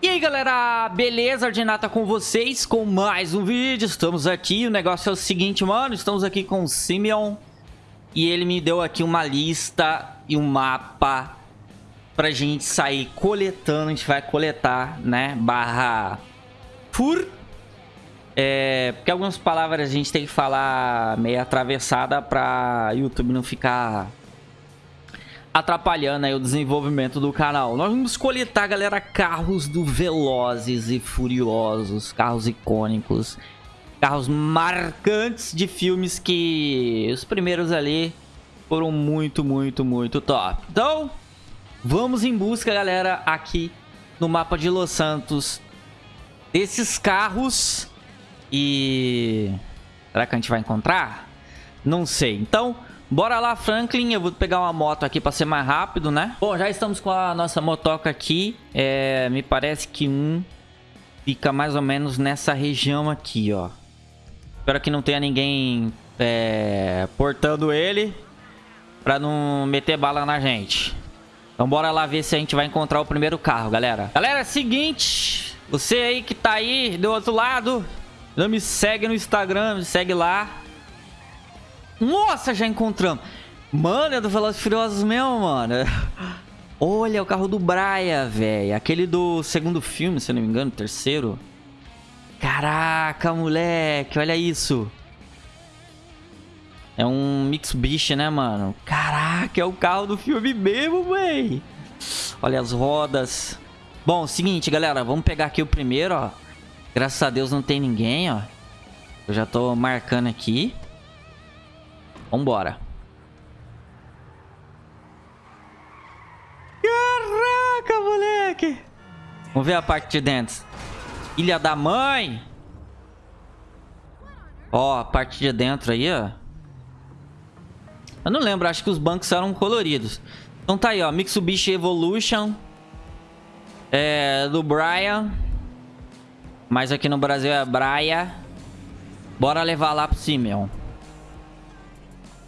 E aí galera, beleza? Ordinata com vocês com mais um vídeo, estamos aqui, o negócio é o seguinte mano, estamos aqui com o Simeon E ele me deu aqui uma lista e um mapa pra gente sair coletando, a gente vai coletar, né, barra fur é, Porque algumas palavras a gente tem que falar meio atravessada pra YouTube não ficar atrapalhando aí o desenvolvimento do canal. Nós vamos coletar, galera, carros do Velozes e Furiosos, carros icônicos, carros marcantes de filmes que os primeiros ali foram muito, muito, muito top. Então, vamos em busca, galera, aqui no mapa de Los Santos desses carros e... Será que a gente vai encontrar? Não sei. Então, Bora lá, Franklin. Eu vou pegar uma moto aqui para ser mais rápido, né? Bom, já estamos com a nossa motoca aqui. É, me parece que um fica mais ou menos nessa região aqui, ó. Espero que não tenha ninguém é, portando ele para não meter bala na gente. Então bora lá ver se a gente vai encontrar o primeiro carro, galera. Galera, é seguinte. Você aí que tá aí do outro lado, não me segue no Instagram, me segue lá. Nossa, já encontramos. Mano, é do Velozes Furiosos mesmo, mano. Olha, o carro do Brian, velho. Aquele do segundo filme, se não me engano, terceiro. Caraca, moleque, olha isso. É um Mitsubishi, né, mano? Caraca, é o carro do filme mesmo, véi. Olha as rodas. Bom, seguinte, galera, vamos pegar aqui o primeiro, ó. Graças a Deus não tem ninguém, ó. Eu já tô marcando aqui. Vambora. Caraca, moleque. Vamos ver a parte de dentro. Ilha da mãe. Ó, a parte de dentro aí, ó. Eu não lembro, acho que os bancos eram coloridos. Então tá aí, ó. Mitsubishi Evolution. É, do Brian. Mas aqui no Brasil é Braia. Bora levar lá pro Simeon.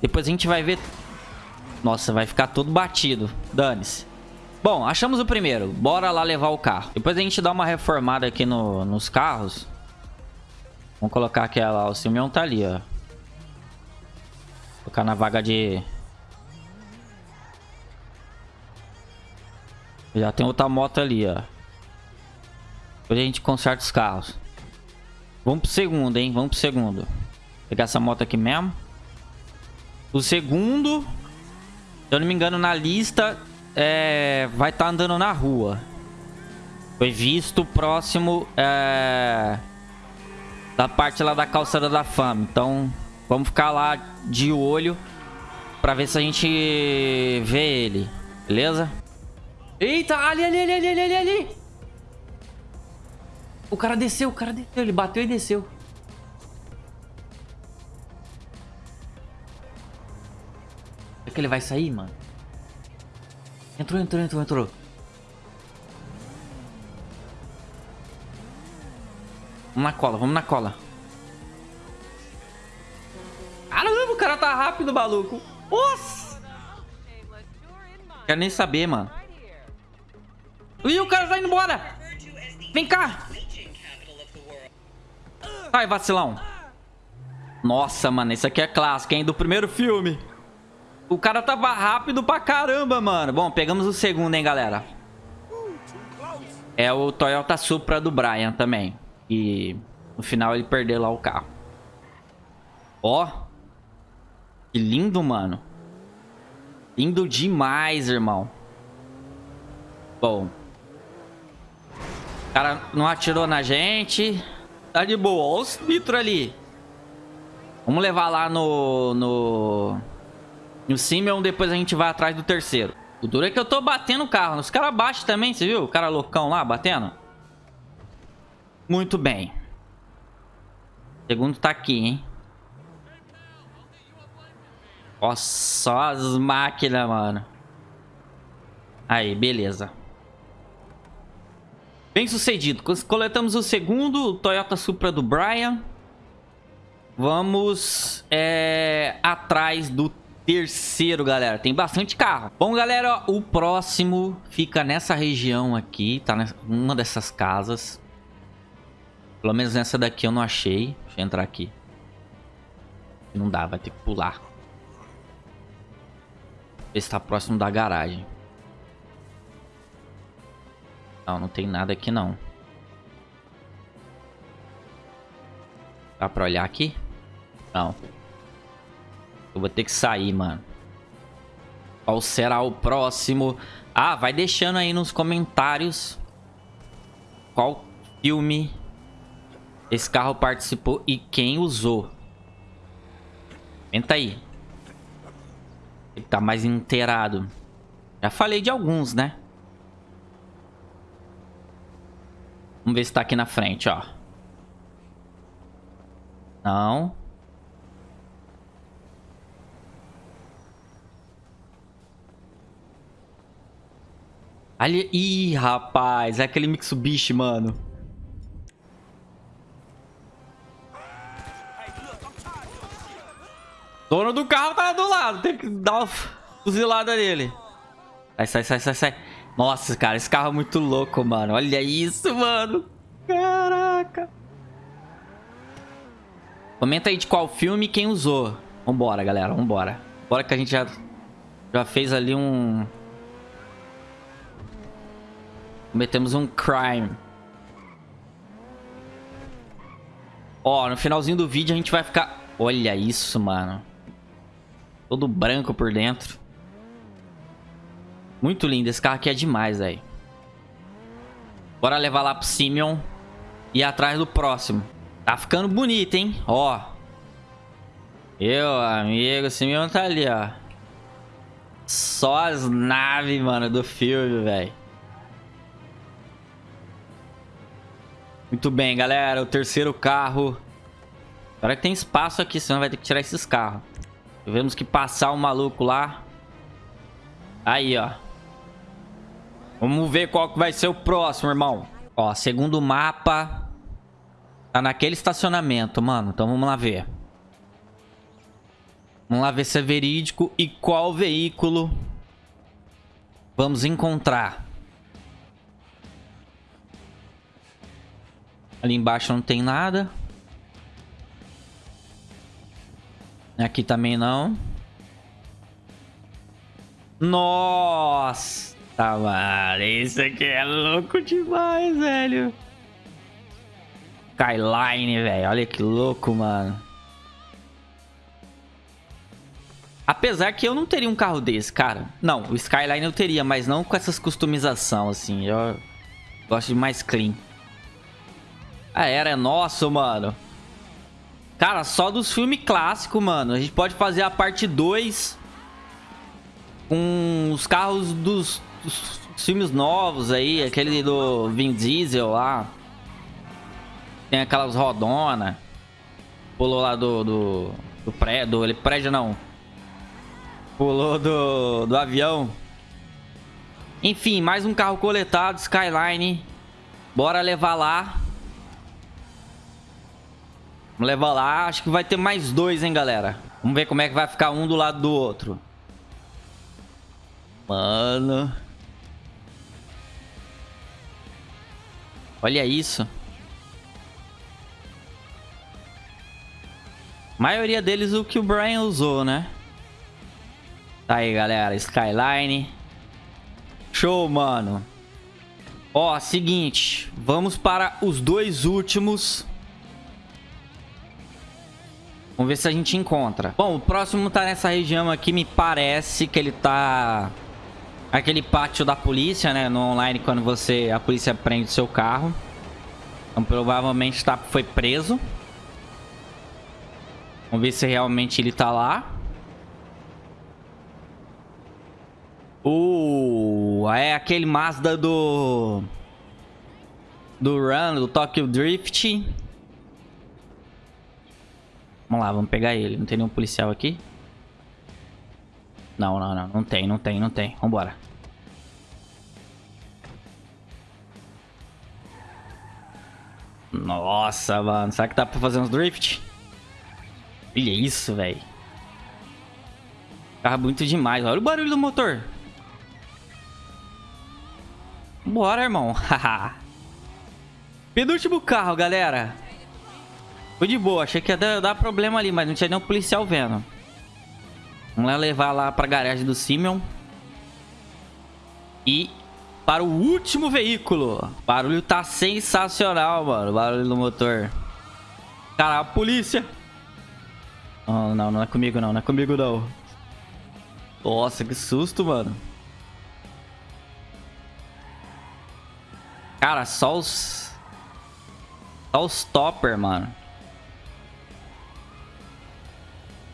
Depois a gente vai ver... Nossa, vai ficar todo batido. Dane-se. Bom, achamos o primeiro. Bora lá levar o carro. Depois a gente dá uma reformada aqui no, nos carros. Vamos colocar aquela... O Simeon tá ali, ó. Colocar na vaga de... Já tem outra moto ali, ó. Depois a gente conserta os carros. Vamos pro segundo, hein? Vamos pro segundo. Pegar essa moto aqui mesmo. O segundo, se eu não me engano, na lista é, vai estar tá andando na rua. Foi visto próximo é, da parte lá da calçada da fama. Então, vamos ficar lá de olho pra ver se a gente vê ele. Beleza? Eita, ali, ali, ali, ali, ali, ali. O cara desceu, o cara desceu. Ele bateu e desceu. Que ele vai sair, mano? Entrou, entrou, entrou, entrou. Vamos na cola, vamos na cola. Caramba, o cara tá rápido, maluco. Nossa! Quero nem saber, mano. Ih, o cara tá indo embora. Vem cá. Sai, vacilão. Nossa, mano, isso aqui é clássico, hein? Do primeiro filme. O cara tava rápido pra caramba, mano. Bom, pegamos o segundo, hein, galera. É o Toyota Supra do Brian também. E no final ele perdeu lá o carro. Ó. Que lindo, mano. Lindo demais, irmão. Bom. O cara não atirou na gente. Tá de boa. Olha os nitro ali. Vamos levar lá no... no e o Simeon, depois a gente vai atrás do terceiro. O duro é que eu tô batendo o carro. Os caras baixam também, você viu? O cara loucão lá, batendo. Muito bem. O segundo tá aqui, hein? Nossa, só as máquinas, mano. Aí, beleza. Bem sucedido. Coletamos o segundo, o Toyota Supra do Brian. Vamos é, atrás do terceiro, galera. Tem bastante carro. Bom, galera, o próximo fica nessa região aqui. Tá numa dessas casas. Pelo menos nessa daqui eu não achei. Deixa eu entrar aqui. Não dá, vai ter que pular. Ver se tá próximo da garagem. Não, não tem nada aqui não. Dá pra olhar aqui? Não. Eu vou ter que sair, mano. Qual será o próximo? Ah, vai deixando aí nos comentários qual filme esse carro participou e quem usou. Comenta aí. Ele tá mais inteirado. Já falei de alguns, né? Vamos ver se tá aqui na frente, ó. Não. Ali... Ih, rapaz. É aquele Mitsubishi, mano. Dono do carro tá do lado. Tem que dar uma fuzilada nele. Sai, sai, sai, sai, sai. Nossa, cara. Esse carro é muito louco, mano. Olha isso, mano. Caraca. Comenta aí de qual filme e quem usou. Vambora, galera. Vambora. Bora que a gente já, já fez ali um... Cometemos um crime. Ó, no finalzinho do vídeo a gente vai ficar... Olha isso, mano. Todo branco por dentro. Muito lindo. Esse carro aqui é demais, velho. Bora levar lá pro Simeon. E atrás do próximo. Tá ficando bonito, hein? Ó. Eu, amigo. O Simeon tá ali, ó. Só as naves, mano, do filme, velho. Muito bem, galera. O terceiro carro. Agora que tem espaço aqui, senão vai ter que tirar esses carros. Tivemos que passar o um maluco lá. Aí, ó. Vamos ver qual que vai ser o próximo, irmão. Ó, segundo mapa. Tá naquele estacionamento, mano. Então vamos lá ver. Vamos lá ver se é verídico e qual veículo vamos encontrar. Ali embaixo não tem nada. Aqui também não. Nossa, mano. Isso aqui é louco demais, velho. Skyline, velho. Olha que louco, mano. Apesar que eu não teria um carro desse, cara. Não, o Skyline eu teria, mas não com essas customização, assim. Eu gosto de mais clean. A era é nosso, mano. Cara, só dos filmes clássicos, mano. A gente pode fazer a parte 2 com os carros dos, dos, filmes novos aí. Aquele do Vin Diesel lá. Tem aquelas rodona. Pulou lá do... do, do prédio. Ele prédio não. Pulou do, do avião. Enfim, mais um carro coletado. Skyline. Bora levar lá. Vamos levar lá. Acho que vai ter mais dois, hein, galera. Vamos ver como é que vai ficar um do lado do outro. Mano. Olha isso. A maioria deles o que o Brian usou, né? Tá aí, galera. Skyline. Show, mano. Ó, seguinte. Vamos para os dois últimos Vamos ver se a gente encontra. Bom, o próximo tá nessa região aqui. Me parece que ele tá... Aquele pátio da polícia, né? No online, quando você... A polícia prende o seu carro. Então, provavelmente tá, foi preso. Vamos ver se realmente ele tá lá. Uh, é aquele Mazda do... Do Run, do Tokyo Drift. Vamos lá, vamos pegar ele. Não tem nenhum policial aqui? Não, não, não. Não tem, não tem, não tem. Vambora. Nossa, mano. Será que dá pra fazer uns drift? Olha isso, velho. Carro bonito demais. Olha o barulho do motor. Bora, irmão. Penúltimo carro, galera. Foi de boa. Achei que ia dar, dar, problema ali, mas não tinha nenhum policial vendo. Vamos lá levar lá pra garagem do Simeon. E para o último veículo. O barulho tá sensacional, mano. O barulho do motor. Cara, a polícia. Oh, não, não é comigo não. Não é comigo não. Nossa, que susto, mano. Cara, só os... Só os topper, mano.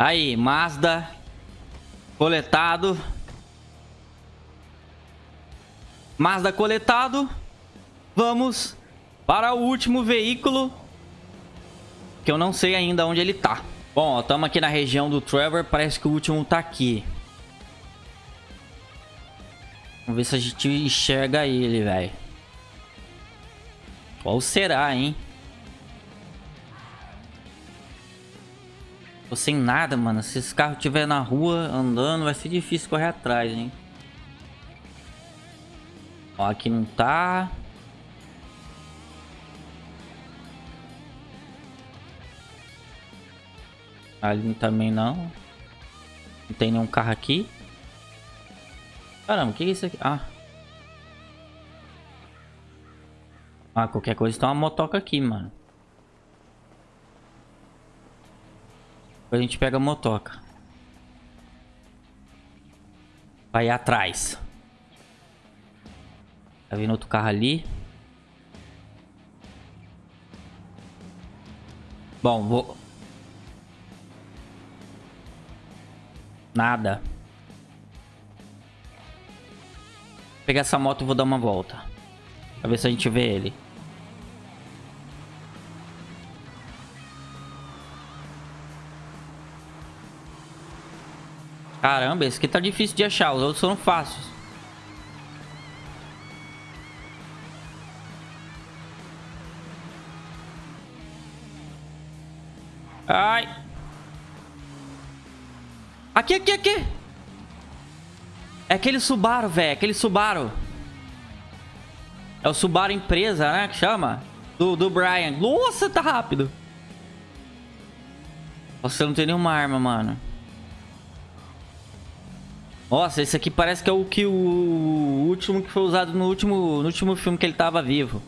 Aí, Mazda. Coletado. Mazda coletado. Vamos para o último veículo. Que eu não sei ainda onde ele tá. Bom, estamos aqui na região do Trevor. Parece que o último tá aqui. Vamos ver se a gente enxerga ele, velho. Qual será, hein? Tô sem nada, mano. Se esse carro estiver na rua andando, vai ser difícil correr atrás, hein? Ó, aqui não tá. Ali também não. Não tem nenhum carro aqui. Caramba, o que é isso aqui? Ah. Ah, qualquer coisa tem uma motoca aqui, mano. A gente pega a motoca. Vai atrás. Tá vindo outro carro ali. Bom, vou... Nada. Vou pegar essa moto e vou dar uma volta. Pra ver se a gente vê ele. Caramba, esse aqui tá difícil de achar. Os outros são fáceis. Ai. Aqui, aqui, aqui. É aquele Subaru, velho. Aquele Subaru. É o Subaru empresa, né? Que chama. Do, do Brian. Nossa, tá rápido. Nossa, não tem nenhuma arma, mano. Nossa, esse aqui parece que é o que o último que foi usado no último, no último filme que ele tava vivo.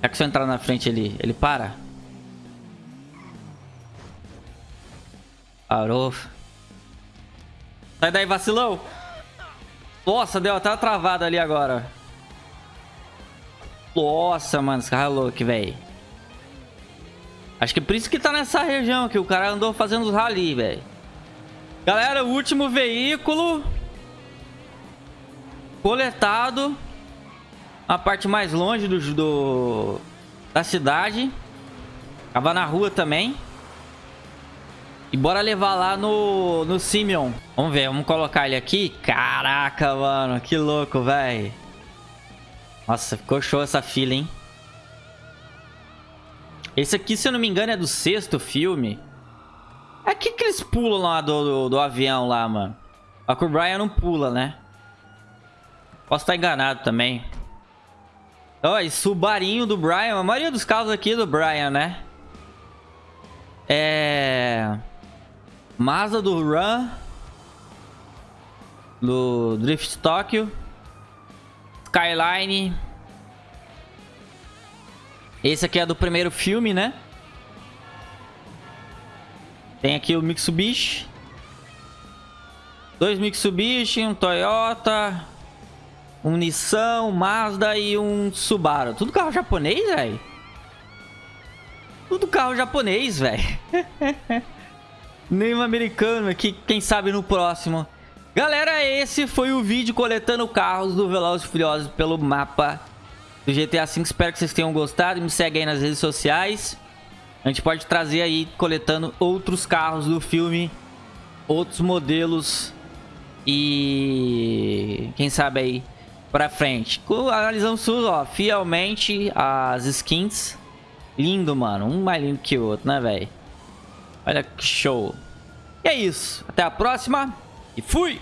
É que se eu entrar na frente ele, ele para? Parou. Sai daí, vacilão. Nossa, deu até uma travada ali agora. Nossa, mano, esse carro é louco, velho. Acho que é por isso que tá nessa região que o cara andou fazendo os rally, velho. Galera, o último veículo coletado a parte mais longe do, do da cidade. Tava na rua também. E bora levar lá no, no Simeon. Vamos ver, vamos colocar ele aqui. Caraca, mano, que louco, velho. Nossa, ficou show essa fila, hein? Esse aqui, se eu não me engano, é do sexto filme. É que que eles pulam lá do, do, do avião lá, mano? A que o Brian não pula, né? Posso estar enganado também. Ó, esse Subarinho do Brian. A maioria dos carros aqui é do Brian, né? É... Mazda do Run. Do Drift Tokyo. Skyline. Esse aqui é do primeiro filme, né? Tem aqui o Mitsubishi. Dois Mitsubishi, um Toyota, um Nissan, um Mazda e um Subaru. Tudo carro japonês, velho? Tudo carro japonês, velho. Nenhum americano aqui, quem sabe no próximo. Galera, esse foi o vídeo coletando carros do Velozes e Furiosos pelo mapa do GTA V. Espero que vocês tenham gostado. Me segue aí nas redes sociais. A gente pode trazer aí, coletando outros carros do filme. Outros modelos. E... Quem sabe aí pra frente. Analisamos tudo, ó. Fielmente as skins. Lindo, mano. Um mais lindo que o outro, né, velho? Olha que show. E é isso. Até a próxima. E fui!